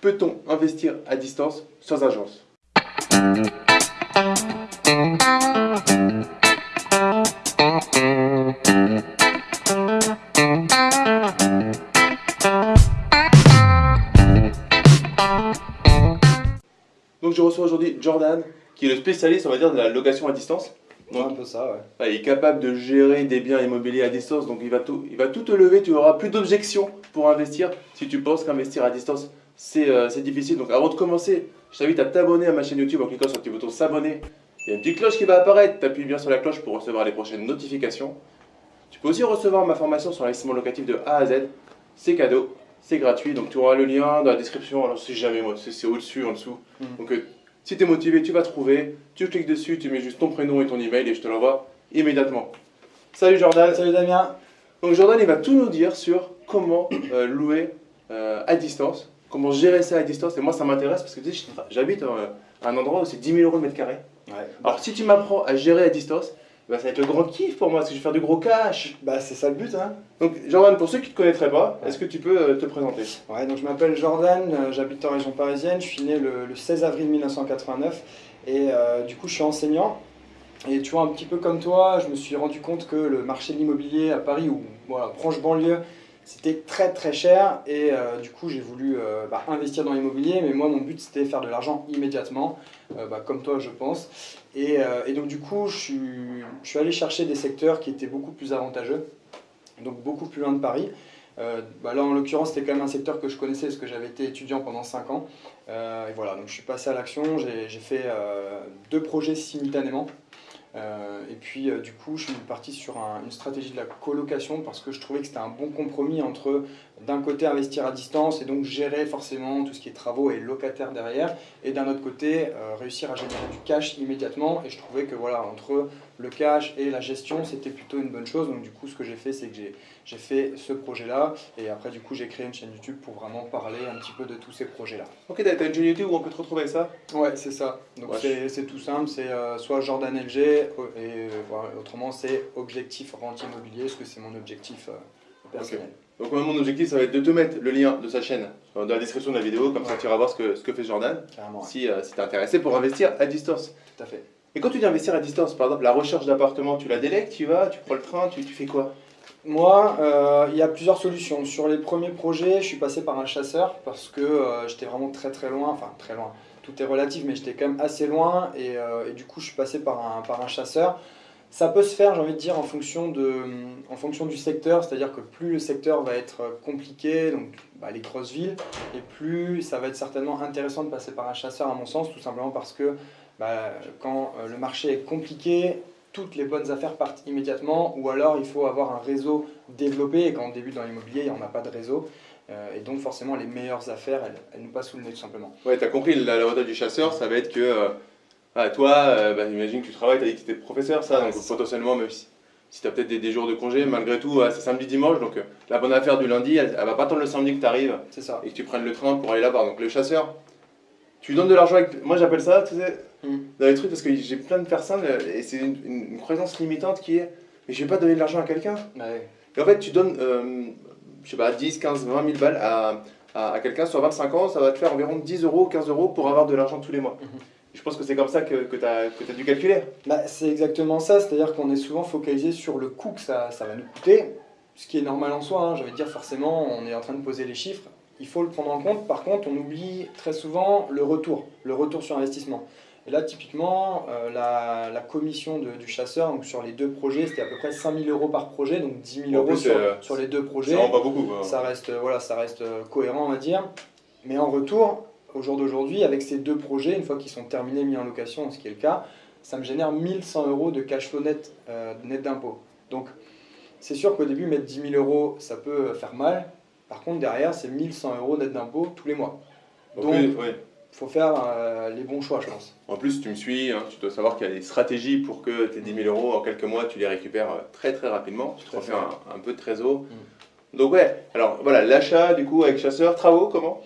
Peut-on investir à distance sans agence? Donc je reçois aujourd'hui Jordan, qui est le spécialiste, on va dire, de la location à distance. un peu ça, ouais. Il est capable de gérer des biens immobiliers à distance, donc il va tout, il va tout te lever, tu auras plus d'objections pour investir si tu penses qu'investir à distance, euh, c'est difficile. Donc avant de commencer, je t'invite à t'abonner à ma chaîne YouTube en cliquant sur le petit bouton s'abonner. Il y a une petite cloche qui va apparaître, tu appuies bien sur la cloche pour recevoir les prochaines notifications. Tu peux aussi recevoir ma formation sur l'investissement locatif de A à Z, c'est cadeau, c'est gratuit, donc tu auras le lien dans la description, alors c'est jamais moi, c'est au-dessus, en dessous. Mm. Donc euh, si tu es motivé, tu vas trouver, tu cliques dessus, tu mets juste ton prénom et ton email et je te l'envoie immédiatement. Salut Jordan Salut Damien Donc Jordan il va tout nous dire sur comment euh, louer à distance, comment gérer ça à distance et moi ça m'intéresse parce que tu sais, j'habite à un endroit où c'est 10 000 euros le mètre carré. Alors si tu m'apprends à gérer à distance, bah, ça va être le grand kiff pour moi, parce que je vais faire du gros cash. Bah, c'est ça le but. Hein. Donc, Jordan, pour ceux qui ne te connaîtraient pas, est-ce que tu peux euh, te présenter? Ouais, donc je m'appelle Jordan, euh, j'habite en région parisienne, je suis né le, 16 avril 1989 et euh, du coup, je suis enseignant. Et tu vois, un petit peu comme toi, je me suis rendu compte que le marché de l'immobilier à Paris, ou voilà, proche banlieue, c'était très très cher et euh, du coup j'ai voulu euh, bah, investir dans l'immobilier mais moi mon but c'était faire de l'argent immédiatement euh, bah, comme toi je pense. Et, donc du coup je suis, allé chercher des secteurs qui étaient beaucoup plus avantageux donc beaucoup plus loin de Paris. Bah, là en l'occurrence c'était quand même un secteur que je connaissais parce que j'avais été étudiant pendant 5 ans. Et voilà donc je suis passé à l'action. J'ai fait deux projets simultanément et puis euh, du coup, je suis parti sur une stratégie de la colocation parce que je trouvais que c'était un bon compromis entre d'un côté investir à distance et donc gérer forcément tout ce qui est travaux et locataires derrière, et d'un autre côté euh, réussir à générer du cash immédiatement. Et je trouvais que voilà, entre le cash et la gestion, c'était plutôt une bonne chose. Donc du coup, ce que j'ai fait, c'est que j'ai fait ce projet-là, et après du coup, j'ai créé une chaîne YouTube pour vraiment parler un petit peu de tous ces projets-là. Ok, t'as une chaîne YouTube où on peut te retrouver ça? Ouais, c'est ça. Donc c'est tout simple, c'est euh, soit Jordan LG, et euh, autrement c'est Objectif Rente Immobilier, parce que c'est mon objectif personnel. Donc mon objectif, ça va être de te mettre le lien de sa chaîne dans la description de la vidéo, comme ça tu iras voir ce que, ce que fait Jordan, si, euh, si tu es intéressé pour investir à distance. Tout à fait. Et quand tu dis investir à distance, par exemple la recherche d'appartement, tu la délègues, tu vas, tu prends le train, tu, tu fais quoi? Moi, euh, il y a plusieurs solutions. Sur les premiers projets, je suis passé par un chasseur parce que euh, j'étais vraiment très très loin, enfin très loin, tout est relatif, mais j'étais quand même assez loin et, et, du coup je suis passé par un, par un chasseur. Ça peut se faire, j'ai envie de dire, en fonction, de, en fonction du secteur, c'est-à-dire que plus le secteur va être compliqué, donc bah, les grosses villes, et plus ça va être certainement intéressant de passer par un chasseur à mon sens, tout simplement parce que bah, quand euh, le marché est compliqué, toutes les bonnes affaires partent immédiatement, ou alors il faut avoir un réseau développé, et quand on débute dans l'immobilier, il n'y en a pas de réseau, euh, et donc forcément les meilleures affaires, elles, nous passent sous le nez tout simplement. Ouais, tu as compris, l'avantage du chasseur, ça va être que... Euh, ah, toi, euh, bah, imagine que tu travailles, tu as dit que tu étais professeur, ça, donc potentiellement, même si, tu as peut-être des, jours de congé, malgré tout, c'est samedi, dimanche, donc euh, la bonne affaire du lundi, elle, va pas attendre le samedi que tu arrives et que tu prennes le train pour aller là-bas. Donc le chasseur, tu lui donnes de l'argent avec. Moi j'appelle ça, tu sais, hmm. dans les trucs, parce que j'ai plein de personnes, euh, et c'est une, croyance limitante qui est mais je vais pas donner de l'argent à quelqu'un. Et en fait, tu donnes, je sais pas, 10, 15, 20 000 balles à, à, quelqu'un sur 25 ans, ça va te faire environ 10 euros, 15 euros pour avoir de l'argent tous les mois. Mhm. Je pense que c'est comme ça que, que tu as, dû calculer. Bah, c'est exactement ça, c'est-à-dire qu'on est souvent focalisé sur le coût que ça, ça, va nous coûter, ce qui est normal en soi, hein. je vais dire forcément on est en train de poser les chiffres, il faut le prendre en compte, par contre on oublie très souvent le retour, le retour sur investissement. Et là typiquement, euh, la, la, commission de, du chasseur, donc sur les deux projets, c'était à peu près 5000 euros par projet, donc 10 000 euros sur, euh, sur, les deux projets. Ça rend pas beaucoup. Ça reste, voilà, ça reste cohérent on va dire. Mais en retour, au jour d'aujourd'hui, avec ces deux projets, une fois qu'ils sont terminés, mis en location, ce qui est le cas, ça me génère 1100 euros de cash flow net, euh, net d'impôt. Donc, c'est sûr qu'au début, mettre 10 000 euros, ça peut faire mal. Par contre, derrière, c'est 1100 euros net d'impôt tous les mois. Donc, il faut faire euh, les bons choix, je pense. En plus, tu me suis, hein, tu dois savoir qu'il y a des stratégies pour que tes 10 000 euros, en quelques mois, tu les récupères euh, très très rapidement. Tu te refais un, peu de trésor. Mm. Donc ouais, alors voilà, l'achat du coup avec chasseur, travaux, comment?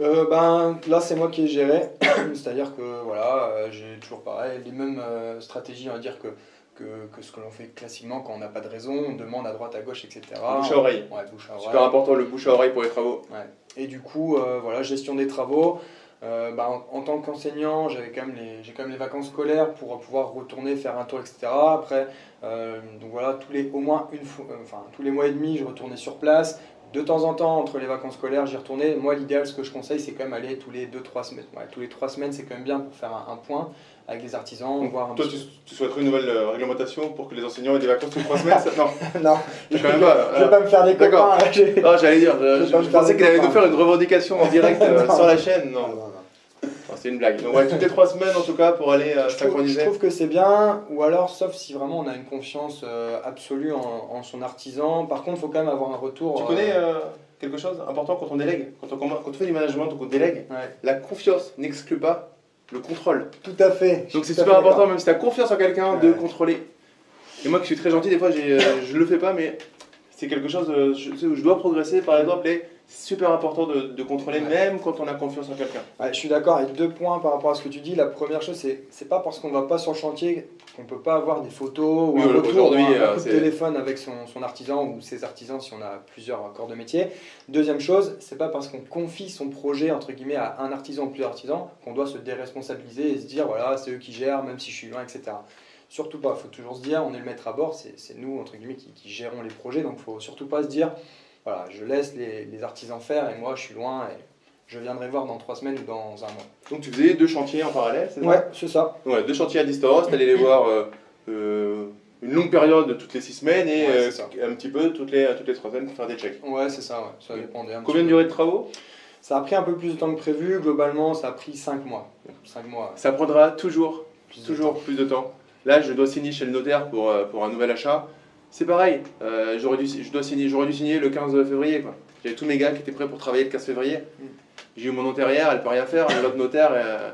Euh, ben, Là, c'est moi qui ai géré. C'est-à-dire que voilà, euh, j'ai toujours pareil, les mêmes euh, stratégies, on va dire, que, que, que ce que l'on fait classiquement quand on n'a pas de raison, on demande à droite, à gauche, etc. Bouche à oreille. Ouais, bouche à oreille. Super important le bouche à oreille pour les travaux. Ouais. Et du coup, euh, voilà, gestion des travaux. Euh, bah, en, en, tant qu'enseignant, j'avais quand même les, j'ai quand même les vacances scolaires pour pouvoir retourner faire un tour, etc. Après, euh, donc voilà, tous les, au moins une fois, euh, enfin tous les mois et demi, je retournais sur place. De temps en temps, entre les vacances scolaires, j'y retournais. Moi, l'idéal, ce que je conseille, c'est quand même aller tous les 2-3 semaines. Ouais, tous les 3 semaines, c'est quand même bien pour faire un, un point avec les artisans. Donc, voir un toi, tu, tu, souhaiterais une nouvelle euh, réglementation pour que les enseignants aient des vacances toutes les 3 semaines ça Non, non, je quand même pas. Je vais pas me faire des D'accord. copains. Ah, j'allais dire, je, Je je pensais qu'il allait nous faire une revendication en direct euh, sur la chaîne. Non, c'est une blague. Donc, ouais, toutes les 3 semaines en tout cas pour aller euh, Je trouve, je synchroniser. trouve que c'est bien, ou alors sauf si vraiment on a une confiance euh, absolue en, en son artisan. Par contre, il faut quand même avoir un retour. Tu euh, connais euh, quelque chose d'important quand on délègue? Quand on, commen- quand on fait du management ou qu'on délègue ouais. La confiance n'exclut pas le contrôle. Tout à fait. Donc c'est super important, même si tu as confiance en quelqu'un, de contrôler. Et moi qui suis très gentil, des fois je le fais pas, mais c'est quelque chose je, où je dois progresser par exemple. Super important de, de contrôler Ouais. même quand on a confiance en quelqu'un. Ouais, je suis d'accord avec deux points par rapport à ce que tu dis. La première chose, c'est c'est pas parce qu'on va pas sur le chantier qu'on peut pas avoir des photos ou Oui, un voilà, retour, aujourd'hui, ou un euh, coup de téléphone avec son, son artisan ou ses artisans si on a plusieurs corps de métier. Deuxième chose, c'est pas parce qu'on confie son projet entre guillemets à un artisan ou plusieurs artisans qu'on doit se déresponsabiliser et se dire voilà c'est eux qui gèrent même si je suis loin etc. Surtout pas, il faut toujours se dire on est le maître à bord, c'est c'est nous entre guillemets qui, qui gérons les projets donc faut surtout pas se dire voilà je laisse les, les artisans faire et moi je suis loin et je viendrai voir dans trois semaines ou dans un mois. Donc tu faisais deux chantiers en parallèle, c'est ça? Ouais, c'est ça. Ouais, deux chantiers à distance, t'allais les voir euh, euh, une longue période toutes les six semaines et Ouais, euh, un petit peu toutes les, toutes les trois semaines pour faire des checks. Ouais, c'est ça, ouais. ça dépendait un Combien de durée de travaux? Ça a pris un peu plus de temps que prévu, globalement ça a pris 5 mois. 5 mois, Ça prendra toujours plus de toujours plus de temps. Là, je dois signer chez le notaire pour, pour un nouvel achat. C'est pareil, euh, j'aurais dû, je dois signer, j'aurais dû signer le 15 février. quoi. J'avais tous mes gars qui étaient prêts pour travailler le 15 février. Mm. J'ai eu mon notarière, elle peut rien faire. L'autre notaire euh,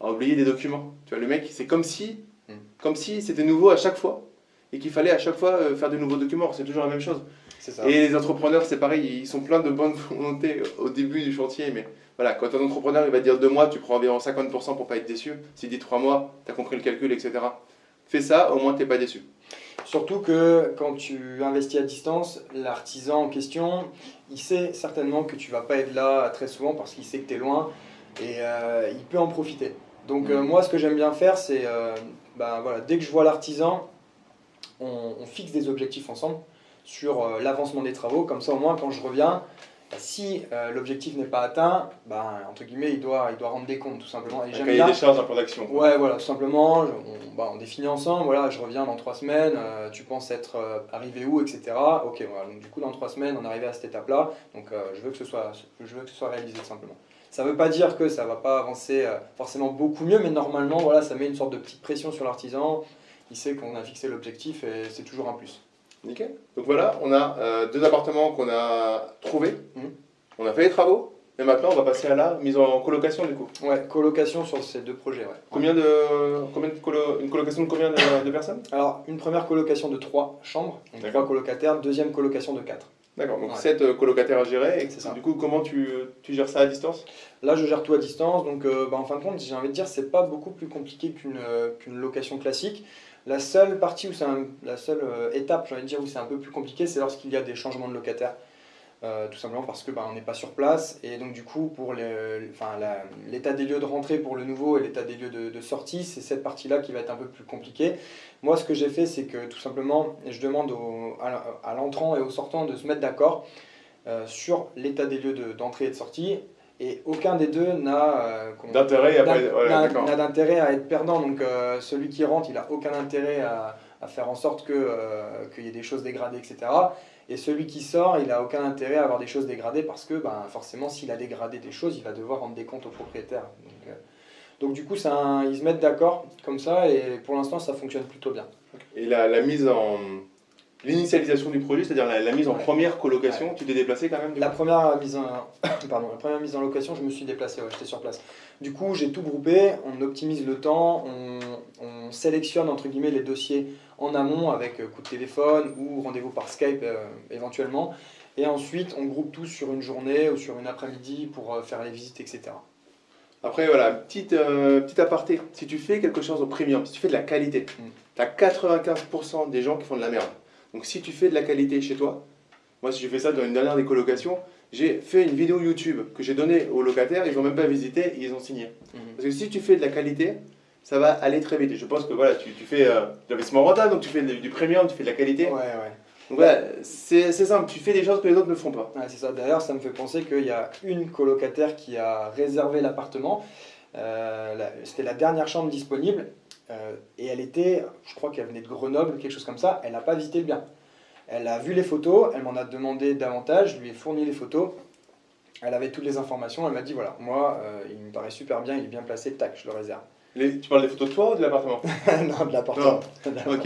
a oublié des documents. Tu vois, le mec, c'est comme si, Mm. comme si c'était nouveau à chaque fois et qu'il fallait à chaque fois euh, faire de nouveaux documents. C'est toujours la même chose. Ça. Et les entrepreneurs, c'est pareil, ils sont pleins de bonne volonté au début du chantier, mais voilà, quand un entrepreneur il va dire deux mois, tu prends environ 50% pour pas être déçu. S'il dit trois mois, tu as compris le calcul, etc. Fais ça, au moins t'es pas déçu. Surtout que quand tu investis à distance, l'artisan en question, il sait certainement que tu vas pas être là très souvent parce qu'il sait que tu es loin et euh, il peut en profiter. Donc euh, Mhm. moi, ce que j'aime bien faire, c'est, euh, ben, voilà, dès que je vois l'artisan, on, on fixe des objectifs ensemble sur l'avancement des travaux. Comme ça, au moins, quand je reviens, bah, si euh, l'objectif n'est pas atteint, ben, entre guillemets, il doit, il doit rendre des comptes tout simplement. Et Un cahier des charges, un plan d'action. Ouais, voilà, tout simplement, je- on, on définit ensemble, voilà, je reviens dans trois semaines, euh, tu penses être euh, arrivé où, etc. Ok, voilà, donc du coup, dans trois semaines, on est arrivé à cette étape-là, donc je, veux que ce soit, je veux que ce soit réalisé tout simplement. Ça ne veut pas dire que ça va pas avancer forcément beaucoup mieux, mais normalement, voilà, ça met une sorte de petite pression sur l'artisan, il sait qu'on a fixé l'objectif et c'est toujours un plus. Nickel. Donc voilà, on a euh, deux appartements qu'on a trouvés. Mhm. On a fait les travaux. Et maintenant, on va passer à la mise en colocation du coup. Ouais, colocation sur ces deux projets, ouais. Combien de, combien de colo- une colocation de combien de, de personnes? Alors, une première colocation de trois chambres, trois colocataires, deuxième colocation de quatre. D'accord, donc Ouais. 7 colocataires à gérer. Et C'est ça. du coup, comment tu, tu gères ça à distance? Là, je gère tout à distance, donc euh, bah, en fin de compte, j'ai envie de dire, c'est pas beaucoup plus compliqué qu'une euh, qu'une location classique. La seule partie où c'est la seule euh, étape, dire, où c'est un peu plus compliqué, c'est lorsqu'il y a des changements de locataires. Euh, tout simplement parce que bah, on n'est pas sur place et donc du coup pour l'état des lieux de rentrée pour le nouveau et l'état des lieux de, sortie c'est cette partie là qui va être un peu plus compliquée moi ce que j'ai fait c'est que tout simplement je demande à, l'entrant et au sortant de se mettre d'accord euh, sur l'état des lieux de- d'entrée et de sortie et aucun des deux n'a euh, D'intérêt ouais, à être perdant. Donc euh, celui qui rentre, il n'a aucun intérêt à, à faire en sorte euh, qu'il y ait des choses dégradées, etc. Et celui qui sort, il n'a aucun intérêt à avoir des choses dégradées parce que ben, forcément, s'il a dégradé des choses, il va devoir rendre des comptes au propriétaire. Donc, euh, donc du coup, un- ils se mettent d'accord comme ça et pour l'instant, ça fonctionne plutôt bien. Et la, la mise en. L'initialisation du projet, c'est-à-dire la, la mise en Ouais. première colocation, tu t'es déplacé quand même du La coup première mise en, pardon, la première mise en location, je me suis déplacé, ouais, j'étais sur place. Du coup, j'ai tout groupé, on optimise le temps, on, on sélectionne entre guillemets les dossiers en amont avec euh, coup de téléphone ou rendez-vous par Skype euh, éventuellement. Et ensuite, on groupe tout sur une journée ou sur une après-midi pour euh, faire les visites, etc. Après, voilà, petite, euh, petit aparté. Si tu fais quelque chose au premium, si tu fais de la qualité, Mm. tu as 95% des gens qui font de la merde. Donc si tu fais de la qualité chez toi, moi si j'ai fait ça dans une dernière des colocations, j'ai fait une vidéo YouTube que j'ai donnée aux locataires, ils n'ont même pas visité, ils ont signé. Parce que si tu fais de la qualité, ça va aller très vite. Et je pense que voilà, tu, tu fais euh, de l'investissement rentable, donc tu fais du premium, tu fais de la qualité. Ouais, ouais. Donc voilà, c'est simple, tu fais des choses que les autres ne font pas. Ouais, c'est ça. D'ailleurs, ça me fait penser qu'il y a une colocataire qui a réservé l'appartement. Euh, C'était la dernière chambre disponible. Euh, et elle était, je crois qu'elle venait de Grenoble, quelque chose comme ça. Elle n'a pas visité le bien. Elle a vu les photos, elle m'en a demandé davantage, je lui ai fourni les photos. Elle avait toutes les informations, elle m'a dit voilà, moi, euh, il me paraît super bien, il est bien placé, tac, je le réserve. Les- tu parles des photos de toi ou de l'appartement? Non, de l'appartement. Ok.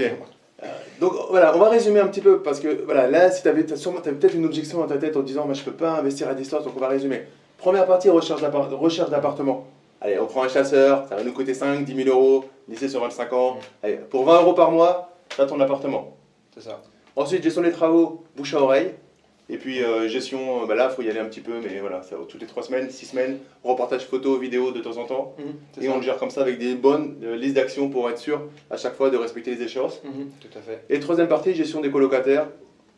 Donc voilà, on va résumer un petit peu parce que voilà, là, si tu avais sûrement t'avais peut-être une objection dans ta tête en disant, moi je peux pas investir à distance, donc on va résumer. Première partie, recherche d'appartement. Allez, on prend un chasseur, ça va nous coûter 5, 10 000 euros, lycée sur 25 ans. Mm. Allez, pour 20 euros par mois, tu as ton appartement. C'est ça. Ensuite, gestion des travaux, bouche à oreille. Et puis euh, gestion, euh, bah là, il faut y aller un petit peu, mais voilà, ça, toutes les 3 semaines, 6 semaines, reportage photo, vidéo de temps en temps. C'est Et ça. on le gère comme ça avec des bonnes euh, listes d'actions pour être sûr à chaque fois de respecter les échéances. Mhm, tout à fait. Et troisième partie, gestion des colocataires.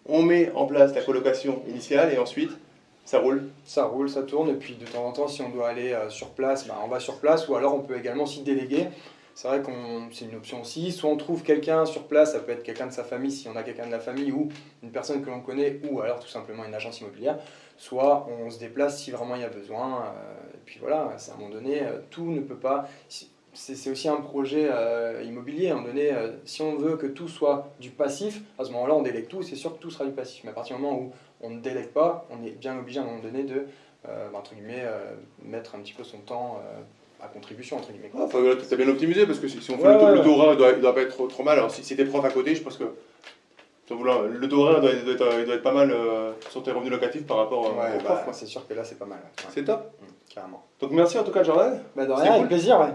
On met en place la colocation initiale et ensuite, ça roule. Ça roule, ça tourne, et puis de temps en temps, si on doit aller euh, sur place, bah, on va sur place, ou alors on peut également s'y déléguer. C'est vrai qu'on c'est une option aussi. Soit on trouve quelqu'un sur place, ça peut être quelqu'un de sa famille si on a quelqu'un de la famille, ou une personne que l'on connaît, ou alors tout simplement une agence immobilière. Soit on se déplace si vraiment il y a besoin. euh, et puis voilà, à un moment donné, euh, tout ne peut pas. C'est aussi un projet immobilier. À un moment donné, si on veut que tout soit du passif, à ce moment-là, on délègue tout, c'est sûr que tout sera du passif. Mais à partir du moment où on ne délègue pas, on est bien obligé à un moment donné de, euh, bah, entre guillemets, euh, mettre un petit peu son temps euh, à contribution, entre guillemets. Enfin, voilà, t'as bien optimisé parce que si, si on fait Ouais, le, taux, ouais, le ouais. taux horaire, il doit, il doit pas être trop, trop mal. Alors si, si t'es prof à côté, je pense que le taux horaire doit, doit être, il doit être pas mal euh, sur tes revenus locatifs par rapport euh, Ouais, aux bah, profs. c'est sûr que là, c'est pas mal. ouais. C'est top. Mm, carrément. Donc merci en tout cas Jordan. Bah, de C'est rien, cool. avec plaisir, ouais.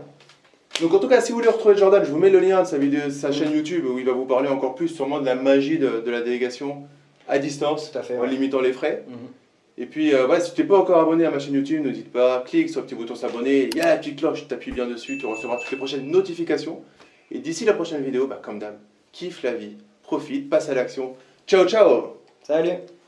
Donc en tout cas, si vous voulez retrouver Jordan, je vous mets le lien de sa, vidéo, de sa chaîne YouTube où il va vous parler encore plus sûrement de la magie de, de la délégation à distance Tout à fait. en ouais. limitant les frais. Mhm. Et puis, euh, ouais, si tu n'es pas encore abonné à ma chaîne YouTube, n'hésite pas, clique sur le petit bouton s'abonner, il y a la petite cloche, tu appuies bien dessus, tu recevras toutes les prochaines notifications. Et d'ici la prochaine vidéo, bah, comme d'hab, kiffe la vie, profite, passe à l'action. Ciao, ciao Salut